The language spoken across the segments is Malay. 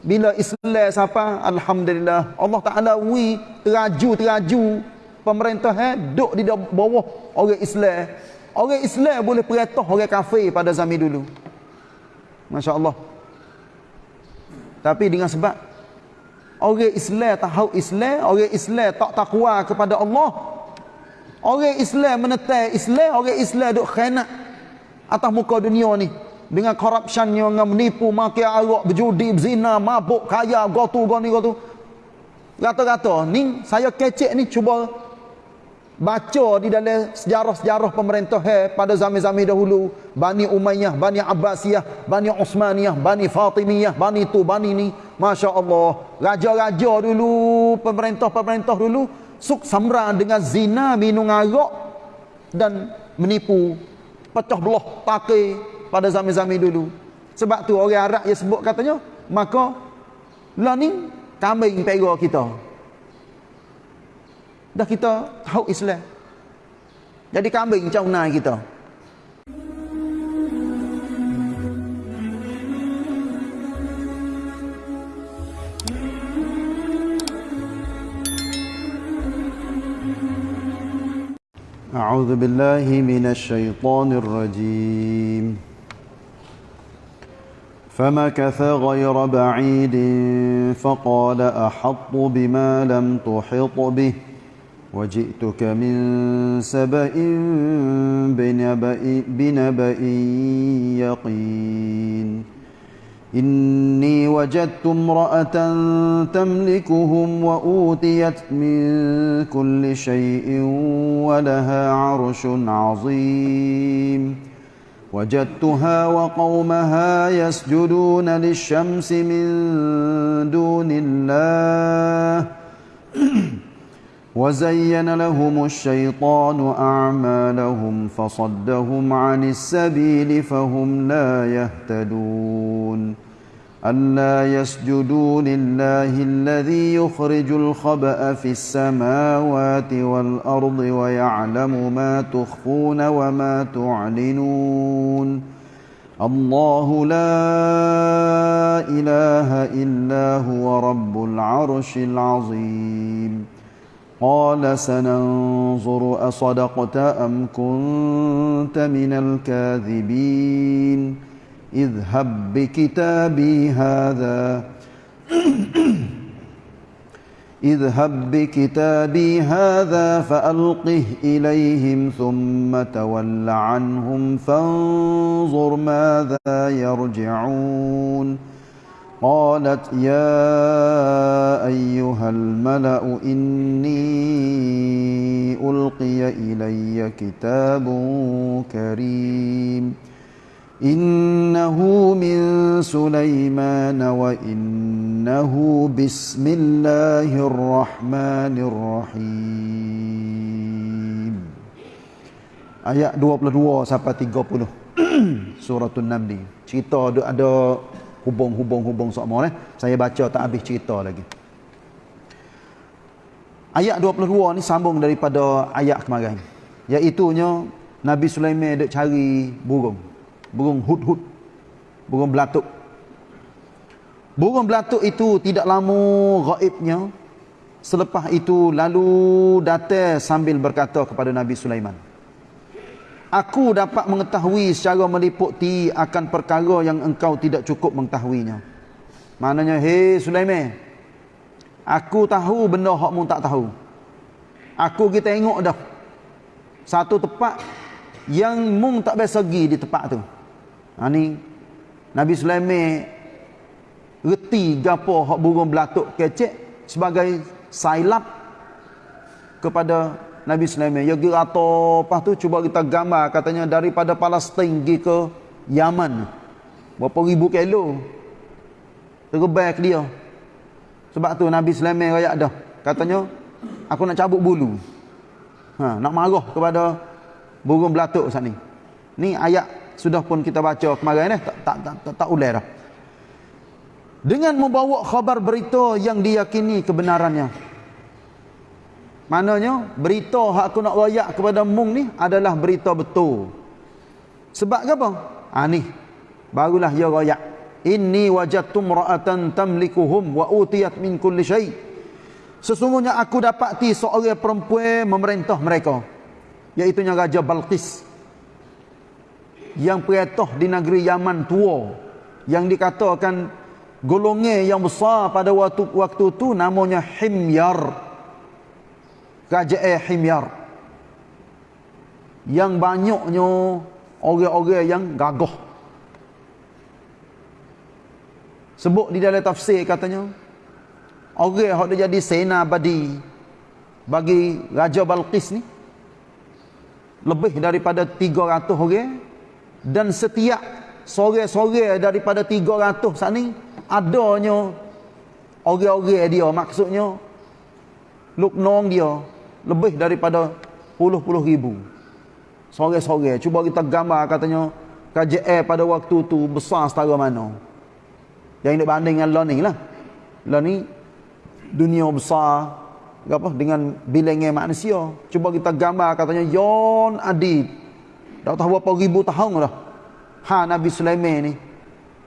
bila Islam siapa alhamdulillah. Allah Taala wi teraju-teraju pemerintah eh duk di bawah orang Islam. Orang Islam boleh perintah orang kafir pada zaman dulu. masya-Allah. Tapi dengan sebab orang Islam tahu Islam orang Islam tak takwa kepada Allah. Orang Islam menetai Islam orang Islam duk khianat atas muka dunia ni dengan corruption yang menipu makan arak berjudi berzina mabuk kaya gotu goni gotu. Kata-kata ni saya kecek ni cuba baca di dalam sejarah-sejarah pemerintah he, pada zaman-zaman dahulu. Bani Umayyah, Bani Abbasiyah, Bani Osmaniyah, Bani Fatimiyah, Bani tu, Bani ni. Masya Allah Raja-raja dulu, pemerintah-pemerintah dulu Suk samra dengan zina, minum arak Dan menipu. Pecah belah, pakai pada zaman-zaman dulu. Sebab tu orang Arab yang sebut katanya, maka lah ni kambing pera kita. Dah kita tahu Islam. Jadi kambing macam mana kita. أعوذ بالله من الشيطان الرجيم فمكث غير بعيد فقال أحط بما لم تحط به وجئتك من سبأ بنبأ, بنبأ يقين إني وجدت امرأة تملكهم وأوتيت من كل شيء ولها عرش عظيم وجدتها وقومها يسجدون للشمس من دون الله. وزين لهم الشيطان أعمالهم فصدهم عن السبيل فهم لا يهتدون. ألا يسجدوا لله الذي يخرج الخبأ في السماوات والأرض ويعلم ما تخفون وما تعلنون. الله لا إله إلا هو رب العرش العظيم. قال سننظر أصدقت أم كنت من الكاذبين. اذهب بكتابي هذا. اذهب بكتابي هذا فألقه إليهم ثم تول عنهم فانظر ماذا يرجعون. قالت يا أيها الملأ إني ألقي إلي كتاب كريم. إنه من سليمان وإنه بسم الله الرحمن الرحيم Ayat 22 sampai 30 Suratul Namli Cerita ada, ada hubung-hubung-hubung semua eh? Saya baca tak habis cerita lagi Ayat 22 ni sambung daripada ayat kemarin Iaitunya Nabi Sulaiman duk cari burung burung hud-hud burung belatuk. Burung belatuk itu tidak lama gaibnya selepas itu lalu datang sambil berkata kepada Nabi Sulaiman aku dapat mengetahui secara meliputi akan perkara yang engkau tidak cukup mengetahuinya. Maknanya hei Sulaiman aku tahu benda hakmu tak tahu. Aku kita tengok dah. Satu tempat yang mung tak biasa pergi di tempat tu Ha ni Nabi Sulaiman reti gapo hak burung belatuk kecek sebagai sailap kepada Nabi Sulaiman. Ya atau lepas tu cuba kita gambar katanya daripada Palestin pergi ke Yaman. Berapa ribu kilo. Terbang dia. Sebab tu Nabi Sulaiman rakyat dah. Katanya aku nak cabut bulu. Ha, nak marah kepada burung belatuk saat ni. Ni ayat sudah pun kita baca kemarin eh? Tak tak tak, tak, tak ulai dah. Dengan membawa khabar berita yang diyakini kebenarannya. Maknanya berita hak aku nak royak kepada mung ni adalah berita betul. Sebab apa? Ha ni. Barulah dia royak. Inni wajadtu ra'atan tamlikuhum wa utiyat min kulli syai. Sesungguhnya aku dapati seorang perempuan memerintah mereka iaitu raja Balqis yang perintah di negeri Yaman tua yang dikatakan golongan yang besar pada waktu waktu tu namanya Himyar. Raja eh Himyar. Yang banyaknya orang-orang yang gagah. Sebut di dalam tafsir katanya orang yang jadi sena abadi bagi Raja Balqis ni lebih daripada 300 orang dan setiap sore-sore daripada 300 saat ni adanya orang-orang dia maksudnya luknong dia lebih daripada puluh-puluh ribu sore-sore cuba kita gambar katanya KJL pada waktu tu besar setara mana yang ini banding dengan lo ni lah. Lo ni dunia besar apa dengan bilangnya manusia. Cuba kita gambar katanya Yon Adid. Dah tahu berapa ribu tahun dah. Ha Nabi Sulaiman ni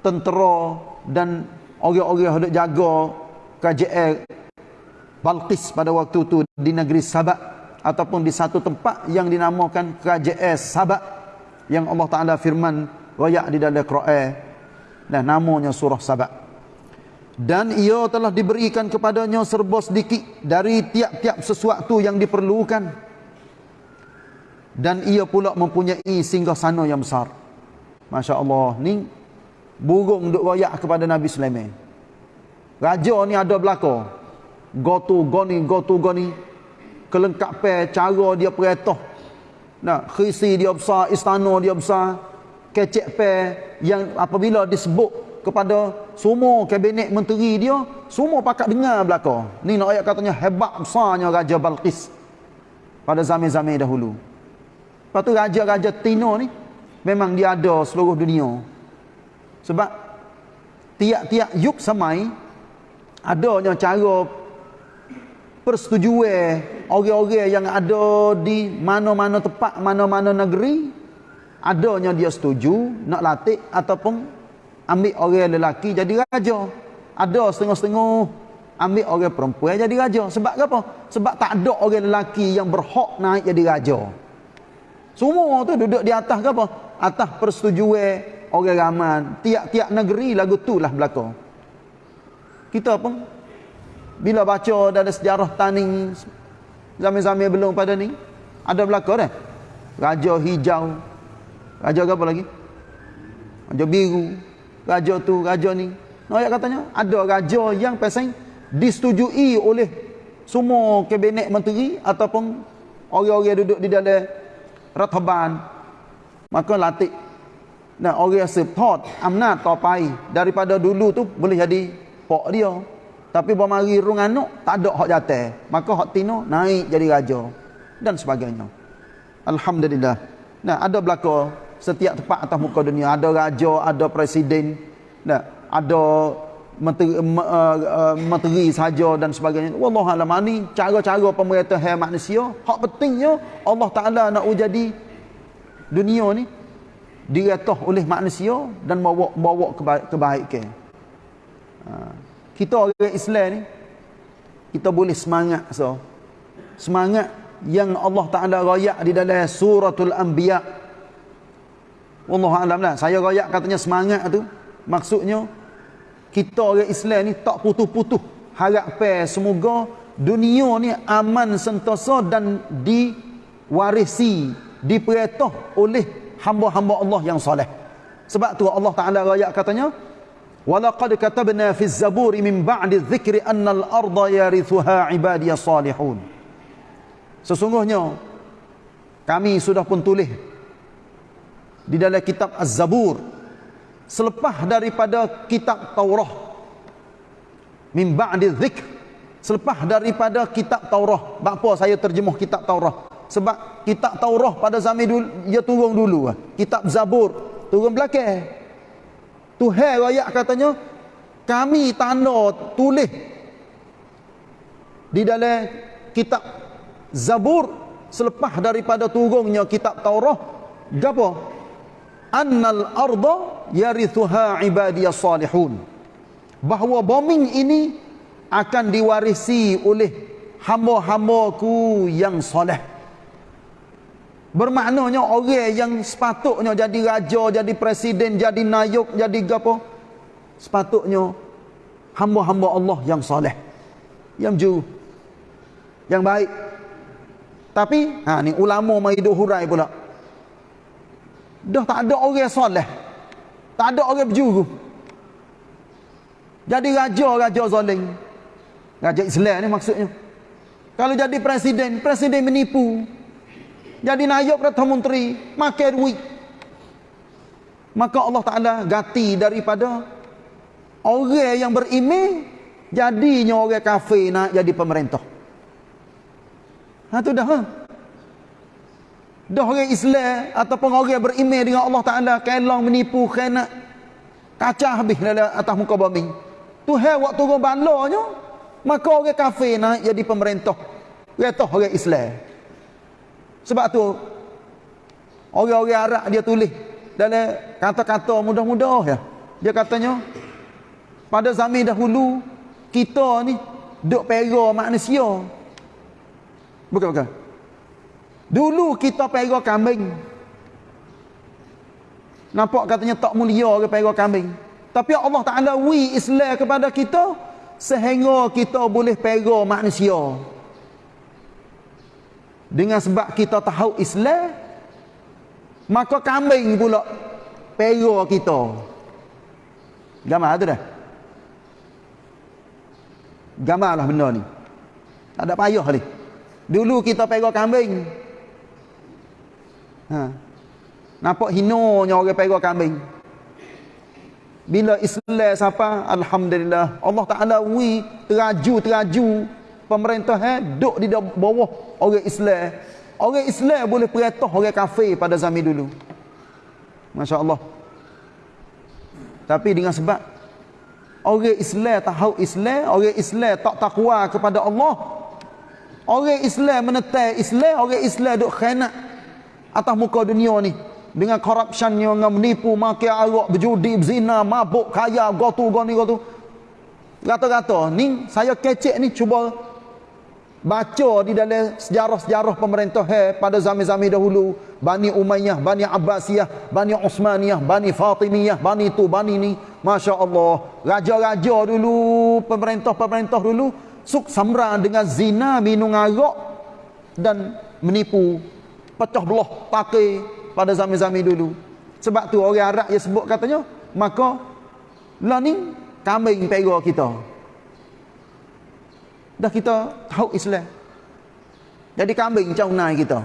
tentera dan orang-orang hendak jaga KJL Balqis pada waktu tu di negeri Sabak ataupun di satu tempat yang dinamakan KJL Sabak yang Allah Taala firman royak di dalam Quran Nah, namanya surah Sabak. Dan ia telah diberikan kepadanya serba sedikit dari tiap-tiap sesuatu yang diperlukan. Dan ia pula mempunyai singgah sana yang besar. Masya Allah. Ni burung duk royak kepada Nabi Sulaiman. Raja ni ada belakang. Gotu, goni, gotu, goni. Kelengkapan cara dia peretah. Nah, khisi dia besar, istana dia besar kecek pe yang apabila disebut kepada semua kabinet menteri dia semua pakat dengar belaka ni nak ayat katanya hebat besarnya raja Balqis pada zaman-zaman dahulu lepas tu raja-raja Tino ni memang dia ada seluruh dunia. Sebab tiap-tiap yuk samai adanya cara persetujuan orang-orang yang ada di mana-mana tempat mana-mana negeri adanya dia setuju nak latih ataupun ambil orang lelaki jadi raja. Ada setengah-setengah ambil orang perempuan jadi raja. Sebab apa? Sebab tak ada orang lelaki yang berhak naik jadi raja semua tu duduk di atas ke apa atas persetujuan orang ramai tiap-tiap negeri lagu tu lah belakang kita pun bila baca dalam sejarah tani zaman-zaman belum pada ni ada belakang dah raja hijau Raja apa lagi? Raja biru. Raja tu, raja ni. Noyak katanya, ada raja yang pasang disetujui oleh semua kabinet menteri ataupun orang-orang duduk di dalam rataban. Maka latih. Nah, orang support amnat topai daripada dulu tu boleh jadi pok dia. Tapi bermari rung anak tak ada hak jatah. Maka hak tino naik jadi raja dan sebagainya. Alhamdulillah. Nah, ada belaka setiap tempat atas muka dunia ada raja ada presiden nah ada menteri, uh, uh, menteri saja dan sebagainya wallahu alam ni cara-cara pemerintahan manusia hak pentingnya Allah Taala nak jadi dunia ni diretah oleh manusia dan bawa bawa kebaikan ha. kita orang Islam ni kita boleh semangat so semangat yang Allah Taala rayak di dalam suratul anbiya Wallahu alam lah. Saya royak katanya semangat tu. Maksudnya kita orang Islam ni tak putus-putus harap pe semoga dunia ni aman sentosa dan diwarisi, diperintah oleh hamba-hamba Allah yang soleh. Sebab tu Allah Taala royak katanya Walaqad katabna fi az-zaburi min ba'di adh-dhikri anna al-ardha yarithuha ibadiyas salihun. Sesungguhnya kami sudah pun tulis di dalam kitab Az-Zabur selepas daripada kitab Taurah min ba'di dzikr. Selepas daripada kitab Taurah apa saya terjemuh kitab Taurah sebab kitab Taurah pada zaman dulu dia turun dulu kitab Zabur turun belakang. Tuhan rakyat katanya kami tanda tulis di dalam kitab Zabur. Selepas daripada turunnya kitab Taurah gapo annal arda yarithuha ibadiyas salihun. Bahawa bombing ini akan diwarisi oleh hamba-hambaku yang soleh. Bermaknanya orang yang sepatutnya jadi raja jadi presiden jadi nayuk jadi apa sepatutnya hamba-hamba Allah yang soleh. Yang jujur yang baik. Tapi ha ni ulama mai hurai pula dah tak ada orang soleh. Tak ada orang berjuru. Jadi raja raja zalim raja Islam ni maksudnya. Kalau jadi presiden presiden menipu. Jadi naik Perdana Menteri makan duit. Maka Allah Taala ganti daripada orang yang beriman jadinya orang kafir nak jadi pemerintah. Ha tu dah. Ha. Dah orang Islam ataupun orang beriman dengan Allah Taala kelong menipu khianat kacau habis dalam atas muka bumi. Tu hai waktu turun balanya maka orang kafir nak jadi pemerintah. Retah orang Islam. Sebab tu orang-orang Arab dia tulis dalam kata-kata mudah-mudah ya. Dia katanya pada zaman dahulu kita ni duk pera manusia Bukan, bukan. Dulu kita pera kambing. Nampak katanya tak mulia ke pera kambing. Tapi Allah Ta'ala wi Islam kepada kita. Sehingga kita boleh pera manusia. Dengan sebab kita tahu Islam. Maka kambing pula pera kita. Gambar tu dah. Gambar lah benda ni. Tak ada payah ni. Dulu kita pegang kambing. Ha. Nampak hinonya orang pegang kambing. Bila Islam siapa? Alhamdulillah. Allah Ta'ala wi teraju-teraju pemerintah eh, duduk di bawah orang Islam. Orang Islam boleh perintah orang kafir pada zaman dulu. Masya Allah. Tapi dengan sebab orang Islam tahu Islam, orang Islam tak takwa kepada Allah, Orang Islam menetai Islam, orang Islam duk khianat atas muka dunia ni. Dengan corruption yang menipu, makan arak, berjudi, berzina, mabuk, kaya, gotu, goni, gotu. Kata-kata, ni saya kecek ni cuba baca di dalam sejarah-sejarah pemerintah he, pada zaman-zaman dahulu. Bani Umayyah, Bani Abbasiyah, Bani Osmaniyah, Bani Fatimiyah, Bani tu, Bani ni. Masya Allah. Raja-raja dulu, pemerintah-pemerintah dulu suk samra dengan zina minum arak dan menipu pecah belah pakai pada zaman-zaman dulu sebab tu orang Arab dia sebut katanya maka lah ni kambing pera kita dah kita tahu Islam jadi kambing macam naik kita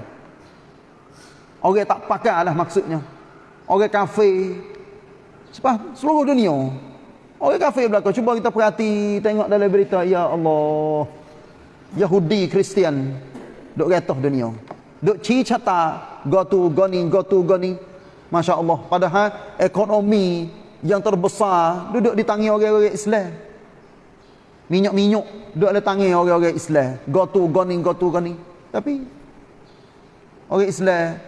orang tak pakai lah maksudnya orang kafir sebab seluruh dunia Orang kafir belakang. Cuba kita perhati. Tengok dalam berita. Ya Allah. Yahudi, Kristian. Duk retah dunia. Duk cicata. Go to, go ni, go to, go ni. Masya Allah. Padahal ekonomi yang terbesar. Duduk di tangi orang-orang Islam. Minyak-minyak. Duduk di tangi orang-orang Islam. Go to, go ni, go to, go ni. Tapi. Orang Islam.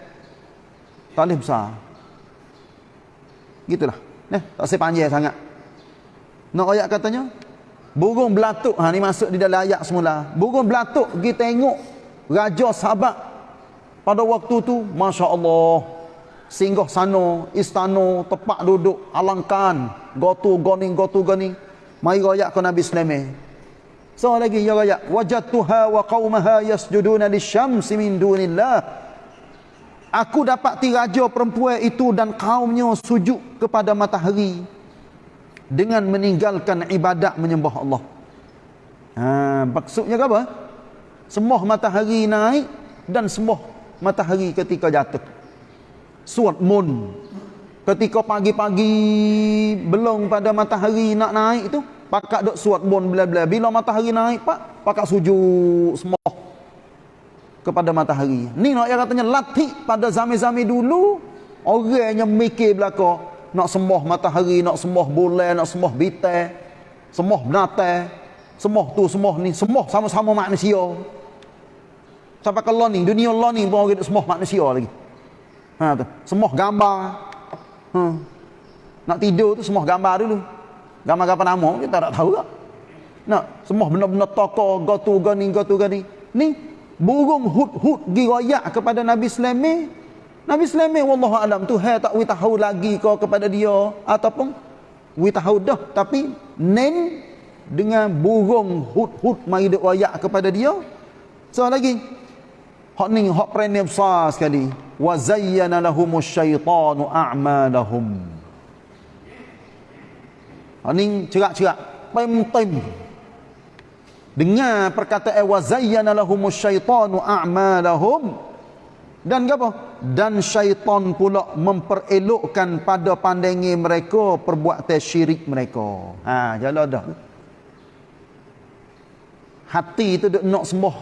Tak boleh besar. Gitulah. Eh, tak sepanjang sangat. Nak ayat katanya burung belatuk ha ni masuk di dalam ayat semula. Burung belatuk pergi tengok raja sahabat pada waktu tu masya-Allah singgah sana istana tempat duduk alangkan gotu goning gotu goning mai ayat ke Nabi Sulaiman. So lagi ya ayat wajadtuha wa qaumaha yasjuduna lisyamsi min dunillah. Aku dapat raja perempuan itu dan kaumnya sujud kepada matahari dengan meninggalkan ibadat menyembah Allah. Ha, maksudnya apa? Sembah matahari naik dan sembah matahari ketika jatuh. Suat mun. Ketika pagi-pagi belum pada matahari nak naik itu, pakak dok suat mun bila-bila. Bila matahari naik, pak, pakak sujud sembah kepada matahari. Ni nak yang katanya latih pada zaman-zaman dulu orang yang mikir belaka nak sembah matahari, nak sembah bulan, nak sembah bintang, sembah binatang, sembah tu, sembah ni, sembah sama-sama manusia. Sampai ke ni, dunia ni pun orang sembah manusia lagi. Ha tu, sembah gambar. Ha. Nak tidur tu semua gambar dulu. Gambar apa nama kita tak tahu tak. Nak semua benda-benda tokoh gotu gani gotu gani. Ni burung hut-hut gi royak kepada Nabi Sulaiman. Nabi Sulaiman wallahu alam tu hai tak tahu lagi kau kepada dia ataupun wi tahu dah tapi nen dengan burung hut-hut mari duk royak kepada dia. So lagi hak ni hak premier besar sekali. Wa zayyana lahumus syaitanu a'malahum. Hak ni cerak-cerak. Pem-pem. Dengar perkataan wa zayyana lahumus syaitanu a'malahum dan apa? Dan syaitan pula memperelokkan pada pandangan mereka perbuatan syirik mereka. Ha, jalan dah. Hati itu nak sembah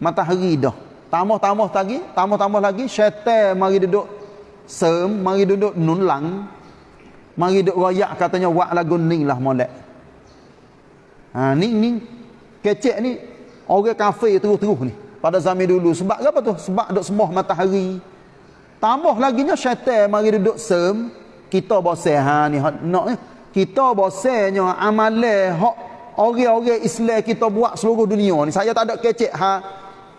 matahari dah. Tambah-tambah lagi, tambah-tambah lagi syaitan mari duduk sem, mari duduk nunlang. Mari duduk royak katanya wak lagu ni lah molek. Ha, ni ni kecek ni orang kafe terus-terus ni. Pada zaman dulu sebab apa tu? Sebab duk sembah matahari. Tambah lagi nya syaitan mari duduk sem kita bosan ha ni nak ni. Kita bosannya amalan hak orang-orang Islam kita buat seluruh dunia ni. Saya tak ada kecek ha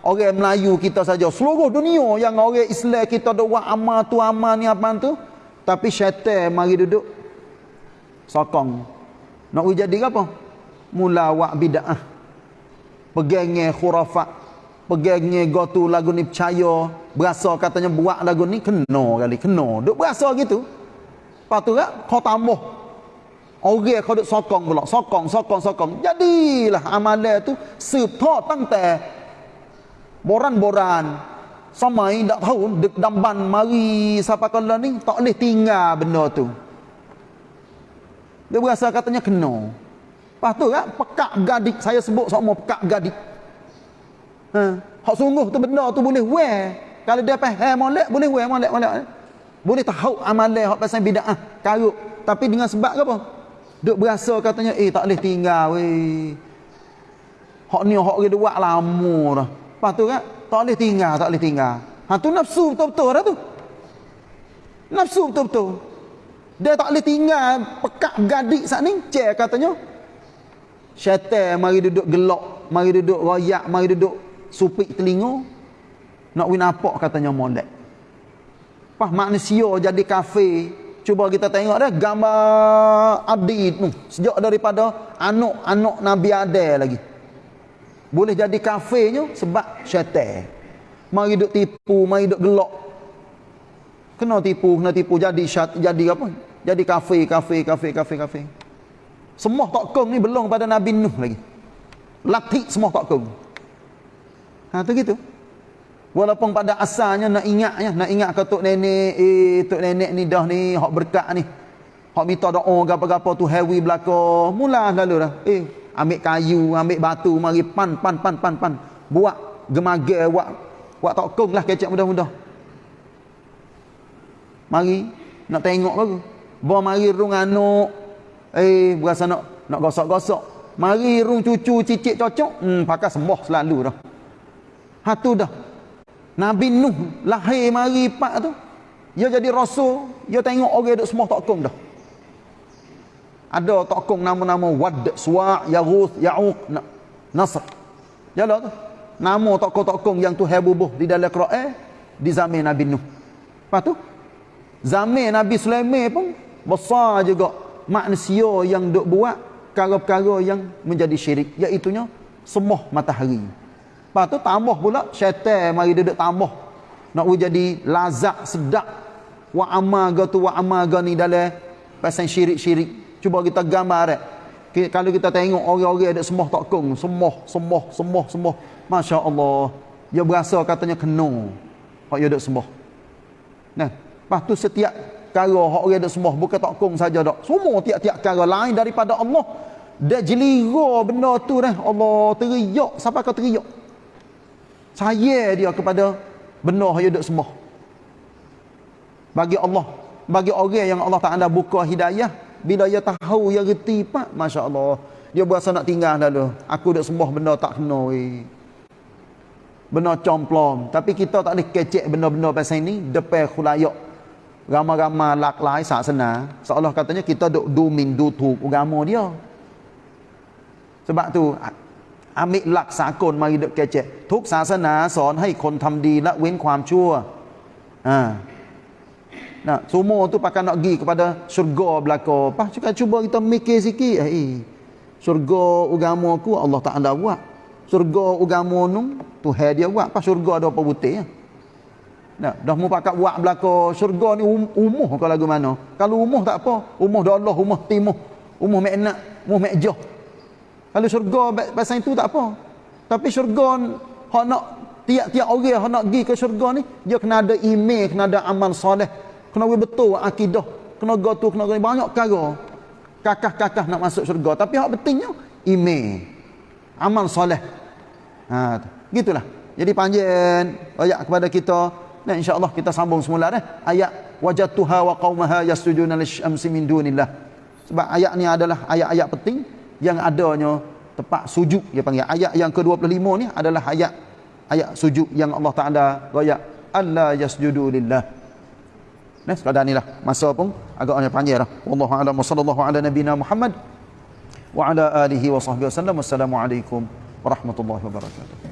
orang Melayu kita saja seluruh dunia yang orang Islam kita duk buat amal tu amal ni apa tu. Tapi syaitan mari duduk sokong. Nak jadi apa? Mula wak bid'ah. Pegangnya khurafat pegangnya gotu lagu ni percaya. Berasa katanya buat lagu ni kena kali kena. Duk berasa gitu. Lepas tu kan kau tambah. Orang kau duk sokong pula. Sokong sokong sokong. Jadilah amalan tu sepuluh tangte boran-boran samai tak tahu dek damban mari siapa kala ni tak boleh tinggal benda tu dia berasa katanya kena Lepas tu kan, pekak gadik. Saya sebut semua pekak gadik. Ha. Hak sungguh tu benda tu boleh wear. Kalau dia faham molek, boleh wear molek, molek. Boleh tahu amalan hak pasal bida'ah. Karuk. Tapi dengan sebab apa? Duk berasa katanya, eh tak boleh tinggal weh. Hak ni hak dia buat lama dah. Lepas tu kan, tak boleh tinggal, tak boleh tinggal. Ha tu nafsu betul-betul dah tu. Nafsu betul-betul. Dia tak boleh tinggal pekak gadik saat ni. Cek katanya, syaitan mari duduk gelak mari duduk royak mari duduk supik telinga nak win apa katanya molek pas manusia jadi kafe cuba kita tengok dah gambar abdi tu sejak daripada anak-anak Nabi Adam lagi boleh jadi kafenya sebab syaitan mari duduk tipu mari duduk gelak kena tipu kena tipu jadi syat, jadi apa jadi kafe kafe kafe kafe kafe semua tokong ni belum pada Nabi Nuh lagi. Latih semua tokong. Ha tu gitu. Walaupun pada asalnya nak ingatnya, nak ingat ke tok nenek, eh tok nenek ni dah ni hak berkat ni. Hak minta doa gapo-gapo tu heavy belaka. Mula lalu dah. Eh ambil kayu, ambil batu, mari pan pan pan pan pan. Buat gemaga buat buat tokong lah kecek mudah-mudah. Mari nak tengok baru. Bawa mari rung anak Eh, berasa nak nak gosok-gosok. Mari rung cucu cicit cocok. Hmm, pakai sembah selalu dah. Ha tu dah. Nabi Nuh lahir mari pak tu. Dia jadi rasul, dia tengok orang duk semua tokong dah. Ada tokong nama-nama Wad, Suwa', Yaghuth, Ya'uq, Nasr. Jalah tu. Nama tokong-tokong yang tu hebubuh di dalam Quran di zaman Nabi Nuh. Lepas tu? Zaman Nabi Sulaiman pun besar juga manusia yang duk buat perkara-perkara yang menjadi syirik. Iaitunya semuh matahari. Lepas tu tambah pula syaitan mari duduk tambah. Nak jadi lazat sedap wa amaga tu wa amaga ni dalam pasal syirik-syirik cuba kita gambar eh. kalau kita tengok orang-orang ada semuh takung semuh semuh semuh semuh Masya Allah dia berasa katanya kena. Hak dia duduk sembuh nah tu setiap perkara hak orang dak sembah bukan takung saja dak semua tiap-tiap perkara lain daripada Allah. Dia jelira benda tu dah Allah teriak siapa kau teriak? Saya dia kepada benda yang dak sembah bagi Allah bagi orang yang Allah Taala buka hidayah bila dia tahu dia reti pak masya-Allah dia berasa nak tinggal dulu aku dak sembah benda tak kena weh benda complong tapi kita tak boleh kecek benda-benda pasal ini depan khulayak ramai-ramai lak lai saksana seolah katanya kita duk du min du tu agama dia sebab tu ambil lak sakon mari duk kecek ทุกศาสนาสอนให้คนทำดีละเว้นความชั่วอ่า Nah, semua tu pakai nak pergi kepada syurga belaka. Pas cuba cuba kita mikir sikit. Eh, syurga agama aku Allah tak ada buat. Syurga agama nu Tuhan dia buat. Pas syurga ada apa putih ya? Nah, dah mau pakai buat belaka syurga ni um, umuh kalau lagu mana. Kalau umuh tak apa. Umuh dah Allah, umuh timuh. Umuh meknak, umuh mekjah. Kalau syurga pasal itu tak apa. Tapi syurga hak nak tiap-tiap orang hak nak pergi ke syurga ni, dia kena ada iman, kena ada amal soleh kena betul akidah. Kena gotu kena gani banyak perkara kakah-kakah nak masuk syurga. Tapi hak pentingnya iman amal soleh. Ha gitulah. Jadi panjang ayat kepada kita. Dan insyaallah kita sambung semula dah. Ayat wajatuha wa qaumaha yasjuduna lisyamsi min dunillah. Sebab ayat ni adalah ayat-ayat penting yang adanya tepat sujud dia panggil. Ayat yang ke-25 ni adalah ayat ayat sujud yang Allah Taala royak alla yasjudu lillah Nah, sekadar inilah masa pun agaknya panjang dah. Wallahu a'lam wa sallallahu ala nabiyyina Muhammad wa ala alihi wa sahbihi wasallam. Wassalamualaikum warahmatullahi wabarakatuh.